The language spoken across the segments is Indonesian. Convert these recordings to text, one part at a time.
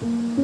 嗯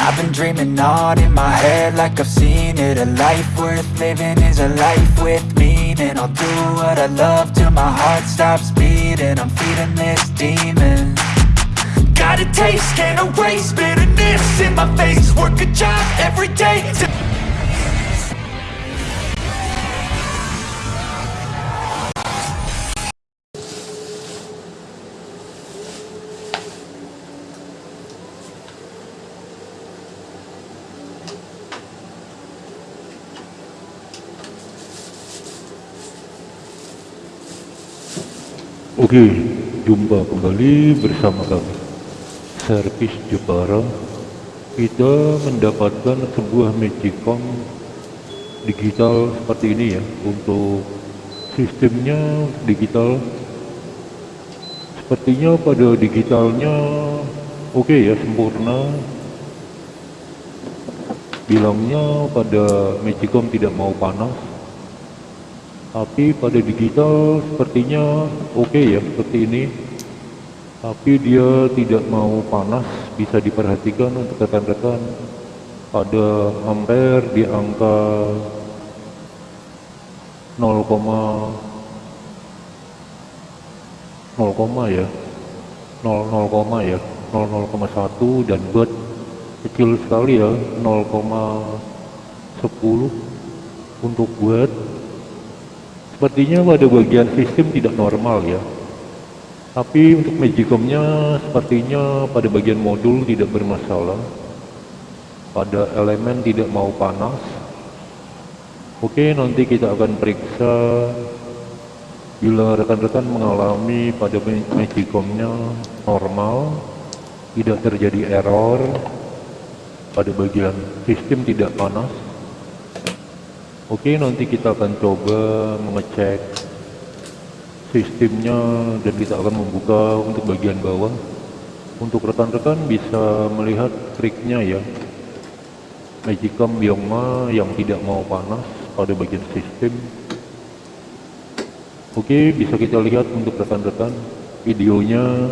I've been dreaming on in my head like I've seen it. A life worth living is a life with meaning. I'll do what I love till my heart stops beating. I'm feeding this demon. Got a taste, can't erase bitterness in my face. Work a job every day Oke, jumpa kembali bersama kami. Servis Jepara. Kita mendapatkan sebuah Magicom digital seperti ini ya Untuk sistemnya digital. Sepertinya pada digitalnya oke ya, sempurna. Bilangnya pada Magicom tidak mau panas tapi pada digital sepertinya oke okay ya seperti ini. Tapi dia tidak mau panas bisa diperhatikan untuk rekan-rekan. Ada ampere di angka 0, 0, ya. 0, 0, ya 0,1 dan buat kecil sekali ya 0,10 untuk buat Sepertinya pada bagian sistem tidak normal ya. Tapi untuk Magicomnya sepertinya pada bagian modul tidak bermasalah. Pada elemen tidak mau panas. Oke, nanti kita akan periksa bila rekan-rekan mengalami pada Magicomnya normal, tidak terjadi error pada bagian sistem tidak panas Oke, nanti kita akan coba mengecek sistemnya dan kita akan membuka untuk bagian bawah. Untuk rekan-rekan bisa melihat triknya ya. Magicom Biongma yang tidak mau panas pada bagian sistem. Oke, bisa kita lihat untuk rekan-rekan videonya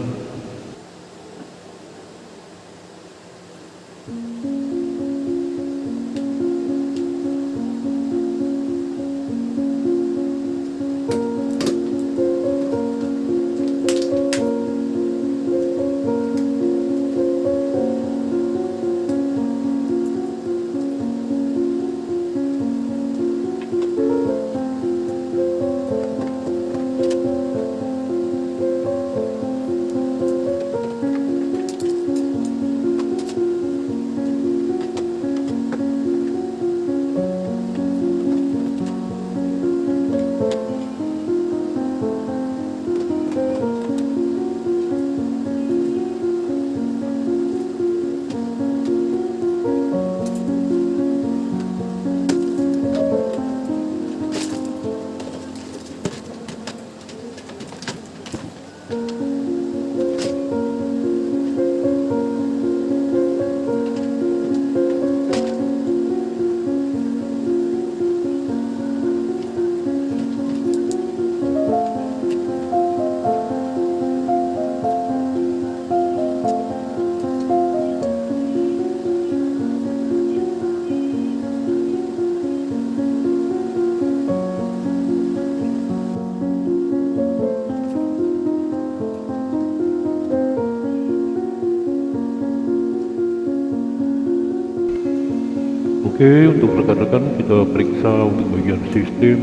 Oke, untuk rekan-rekan kita periksa untuk bagian sistem.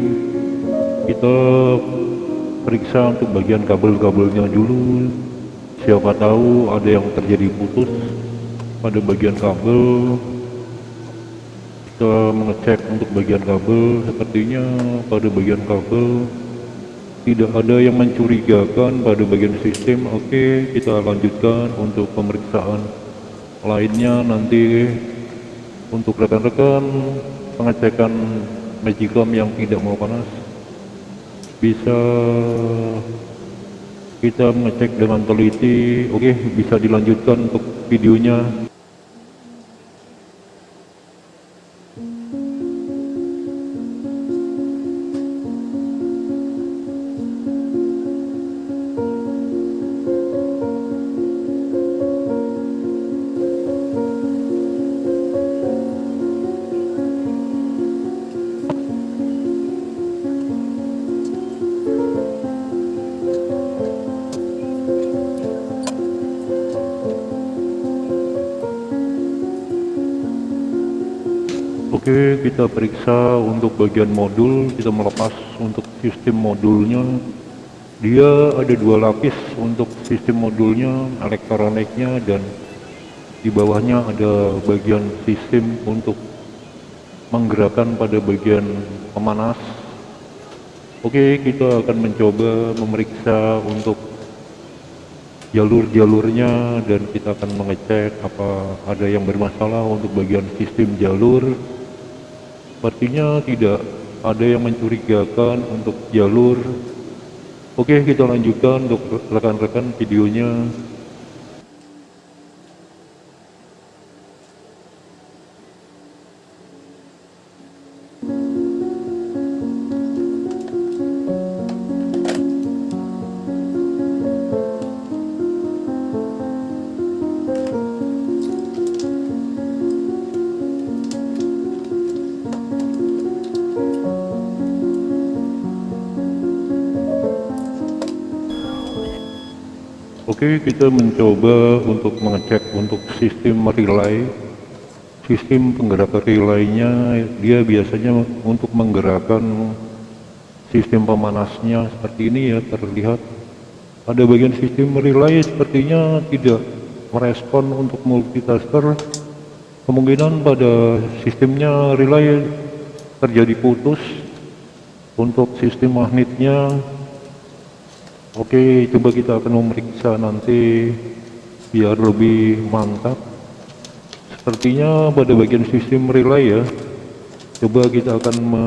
Kita periksa untuk bagian kabel-kabelnya dulu. Siapa tahu ada yang terjadi putus pada bagian kabel. Kita mengecek untuk bagian kabel, sepertinya pada bagian kabel tidak ada yang mencurigakan pada bagian sistem. Oke, kita lanjutkan untuk pemeriksaan lainnya nanti untuk rekan-rekan pengecekan magicom yang tidak mau panas bisa kita mengecek dengan teliti. Oke bisa dilanjutkan untuk videonya Oke kita periksa untuk bagian modul. Kita melepas untuk sistem modulnya. Dia ada dua lapis untuk sistem modulnya elektroniknya dan di bawahnya ada bagian sistem untuk menggerakkan pada bagian pemanas. Oke kita akan mencoba memeriksa untuk jalur-jalurnya dan kita akan mengecek apa ada yang bermasalah untuk bagian sistem jalur sepertinya tidak ada yang mencurigakan untuk jalur. Oke kita lanjutkan untuk rekan-rekan videonya Oke kita mencoba untuk mengecek untuk sistem relay. Sistem penggerak relaynya dia biasanya untuk menggerakkan sistem pemanasnya seperti ini ya terlihat. Ada bagian sistem relay sepertinya tidak merespon untuk multitasker. Kemungkinan pada sistemnya relay terjadi putus untuk sistem magnetnya Oke, coba kita akan memeriksa nanti biar lebih mantap. Sepertinya pada bagian sistem relay ya. Coba kita akan me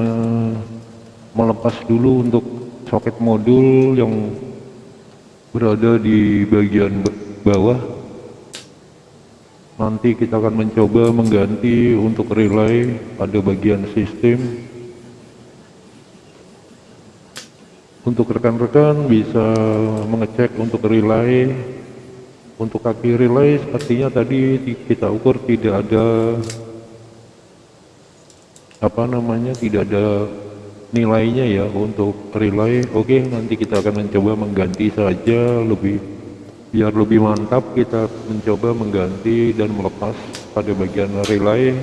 melepas dulu untuk soket modul yang berada di bagian bawah. Nanti kita akan mencoba mengganti untuk relay pada bagian sistem untuk rekan-rekan bisa mengecek untuk relay untuk kaki relay sepertinya tadi kita ukur tidak ada apa namanya tidak ada nilainya ya untuk relay. Oke nanti kita akan mencoba mengganti saja lebih biar lebih mantap kita mencoba mengganti dan melepas pada bagian relay.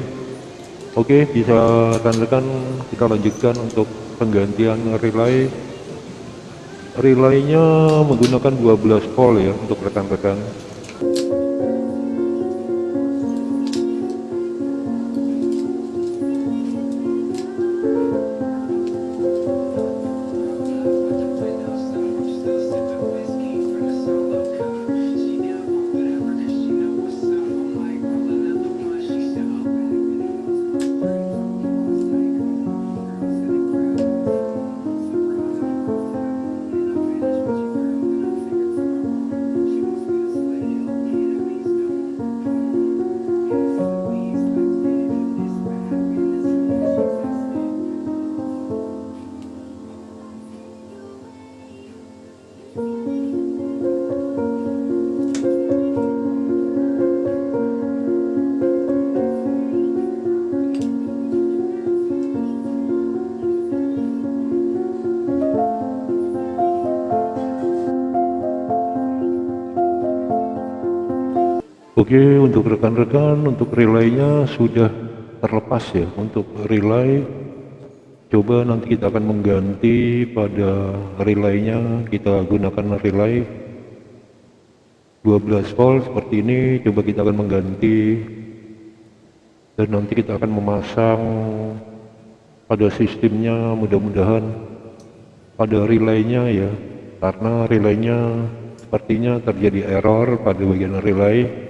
Oke bisa rekan-rekan kita lanjutkan untuk penggantian relay relaynya menggunakan 12 volt ya untuk rekan-rekan Oke untuk rekan-rekan untuk relaynya sudah terlepas ya. Untuk relay coba nanti kita akan mengganti pada relaynya. Kita gunakan relay 12 volt seperti ini. Coba kita akan mengganti. Dan nanti kita akan memasang pada sistemnya mudah-mudahan pada relaynya ya. Karena relaynya sepertinya terjadi error pada bagian relay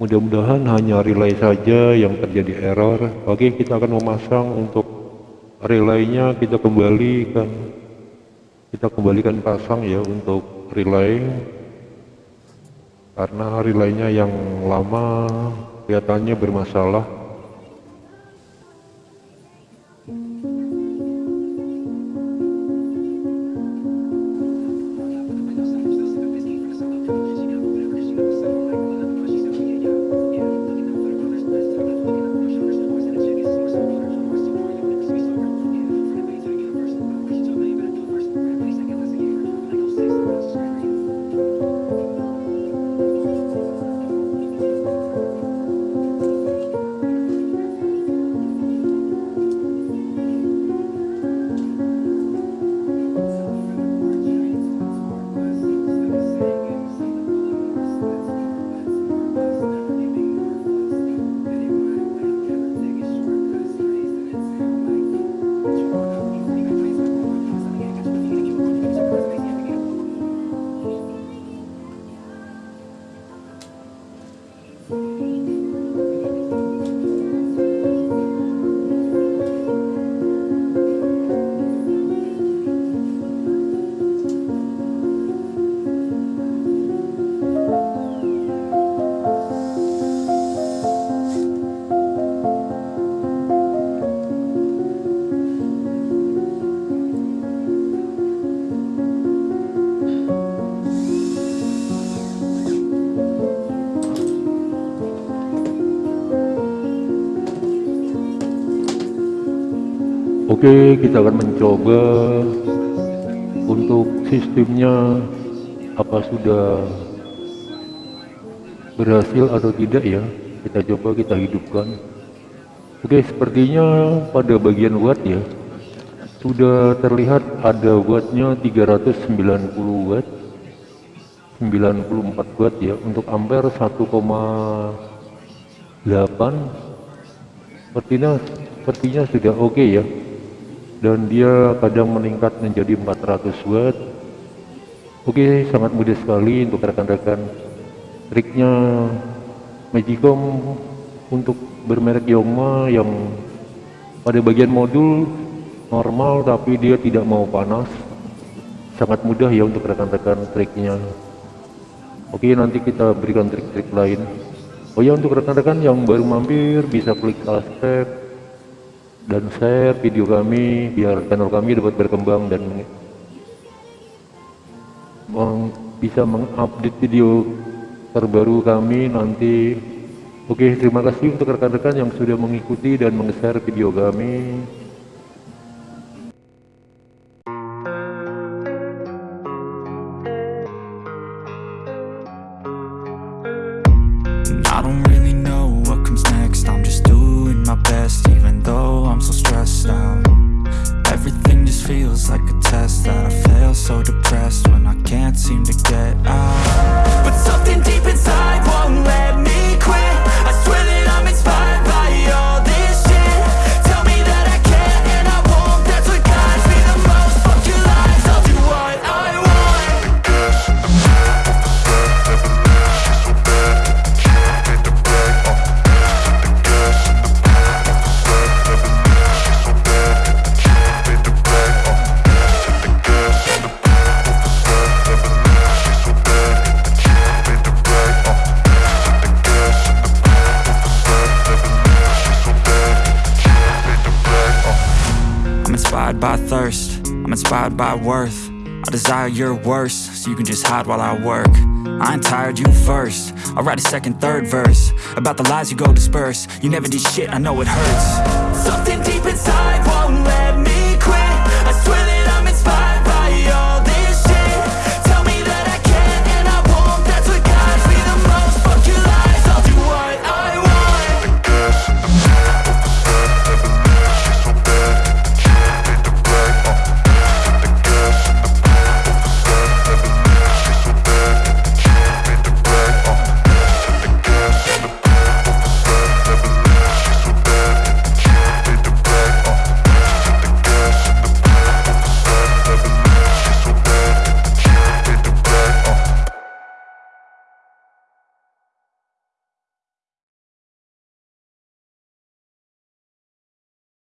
mudah-mudahan hanya relay saja yang terjadi error. Oke kita akan memasang untuk relaynya. Kita kembalikan kita kembalikan pasang ya untuk relay. Karena relaynya yang lama kelihatannya bermasalah Oke kita akan mencoba untuk sistemnya apa sudah berhasil atau tidak ya. Kita coba kita hidupkan. Oke sepertinya pada bagian watt ya sudah terlihat ada wattnya 390 watt 94 watt ya. Untuk ampere 1,8 sepertinya sepertinya sudah oke okay ya dan dia kadang meningkat menjadi 400 watt. Oke sangat mudah sekali untuk rekan-rekan. Triknya Magicom untuk bermerek Yongma yang pada bagian modul normal tapi dia tidak mau panas. Sangat mudah ya untuk rekan-rekan triknya. Oke nanti kita berikan trik-trik lain. Oh ya untuk rekan-rekan yang baru mampir bisa klik subscribe dan share video kami biar channel kami dapat berkembang dan meng, bisa mengupdate video terbaru kami nanti. Oke terima kasih untuk rekan-rekan yang sudah mengikuti dan meng-share video kami so depressed. thirst. I'm inspired by worth. I desire your worst So you can just hide while I work. I ain't tired, you first. I'll write a second, third verse About the lies you go disperse. You never did shit, I know it hurts. Something deep inside won't let me